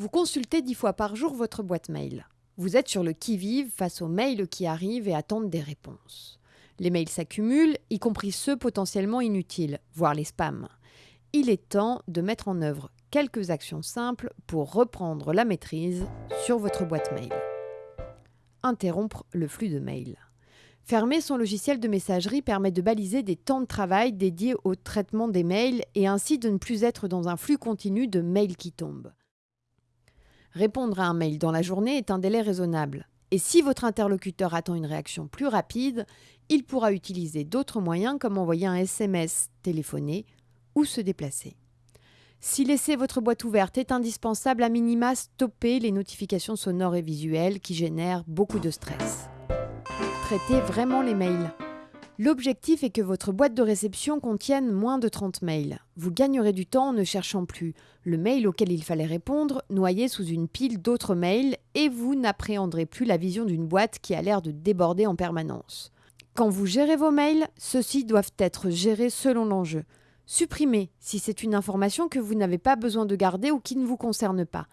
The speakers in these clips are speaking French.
Vous consultez dix fois par jour votre boîte mail. Vous êtes sur le qui-vive face aux mails qui arrivent et attendent des réponses. Les mails s'accumulent, y compris ceux potentiellement inutiles, voire les spams. Il est temps de mettre en œuvre quelques actions simples pour reprendre la maîtrise sur votre boîte mail. Interrompre le flux de mails. Fermer son logiciel de messagerie permet de baliser des temps de travail dédiés au traitement des mails et ainsi de ne plus être dans un flux continu de mails qui tombent. Répondre à un mail dans la journée est un délai raisonnable. Et si votre interlocuteur attend une réaction plus rapide, il pourra utiliser d'autres moyens comme envoyer un SMS, téléphoner ou se déplacer. Si laisser votre boîte ouverte est indispensable, à minima, stoppez les notifications sonores et visuelles qui génèrent beaucoup de stress. Traitez vraiment les mails. L'objectif est que votre boîte de réception contienne moins de 30 mails. Vous gagnerez du temps en ne cherchant plus le mail auquel il fallait répondre, noyé sous une pile d'autres mails, et vous n'appréhenderez plus la vision d'une boîte qui a l'air de déborder en permanence. Quand vous gérez vos mails, ceux-ci doivent être gérés selon l'enjeu. Supprimez si c'est une information que vous n'avez pas besoin de garder ou qui ne vous concerne pas.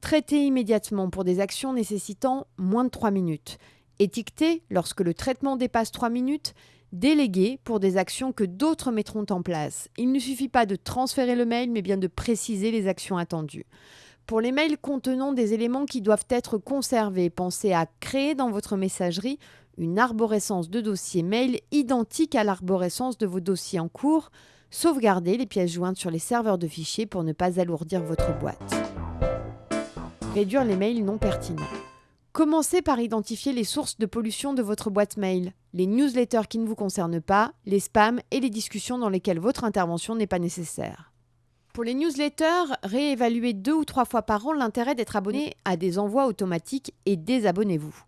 Traitez immédiatement pour des actions nécessitant moins de 3 minutes. Étiquetez lorsque le traitement dépasse 3 minutes Déléguer pour des actions que d'autres mettront en place. Il ne suffit pas de transférer le mail, mais bien de préciser les actions attendues. Pour les mails contenant des éléments qui doivent être conservés, pensez à créer dans votre messagerie une arborescence de dossiers mail identique à l'arborescence de vos dossiers en cours. Sauvegardez les pièces jointes sur les serveurs de fichiers pour ne pas alourdir votre boîte. Réduire les mails non pertinents. Commencez par identifier les sources de pollution de votre boîte mail, les newsletters qui ne vous concernent pas, les spams et les discussions dans lesquelles votre intervention n'est pas nécessaire. Pour les newsletters, réévaluez deux ou trois fois par an l'intérêt d'être abonné à des envois automatiques et désabonnez-vous.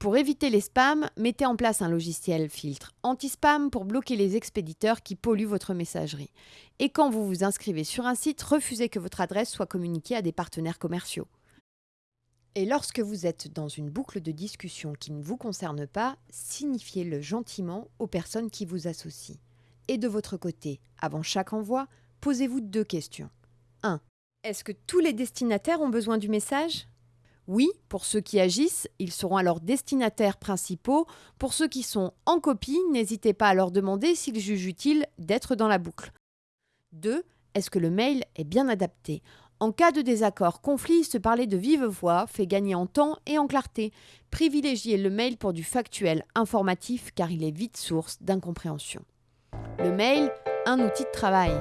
Pour éviter les spams, mettez en place un logiciel filtre anti-spam pour bloquer les expéditeurs qui polluent votre messagerie. Et quand vous vous inscrivez sur un site, refusez que votre adresse soit communiquée à des partenaires commerciaux. Et lorsque vous êtes dans une boucle de discussion qui ne vous concerne pas, signifiez-le gentiment aux personnes qui vous associent. Et de votre côté, avant chaque envoi, posez-vous deux questions. 1. Est-ce que tous les destinataires ont besoin du message? Oui, pour ceux qui agissent, ils seront alors destinataires principaux. Pour ceux qui sont en copie, n'hésitez pas à leur demander s'ils jugent utile d'être dans la boucle. 2. Est-ce que le mail est bien adapté? En cas de désaccord, conflit, se parler de vive voix fait gagner en temps et en clarté. Privilégiez le mail pour du factuel informatif car il est vite source d'incompréhension. Le mail, un outil de travail.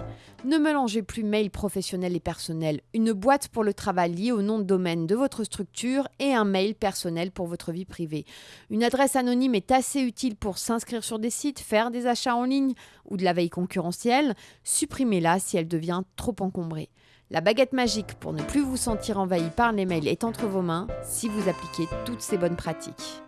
Ne mélangez plus mail professionnel et personnel. Une boîte pour le travail liée au nom de domaine de votre structure et un mail personnel pour votre vie privée. Une adresse anonyme est assez utile pour s'inscrire sur des sites, faire des achats en ligne ou de la veille concurrentielle. Supprimez-la si elle devient trop encombrée. La baguette magique pour ne plus vous sentir envahi par les mails est entre vos mains si vous appliquez toutes ces bonnes pratiques.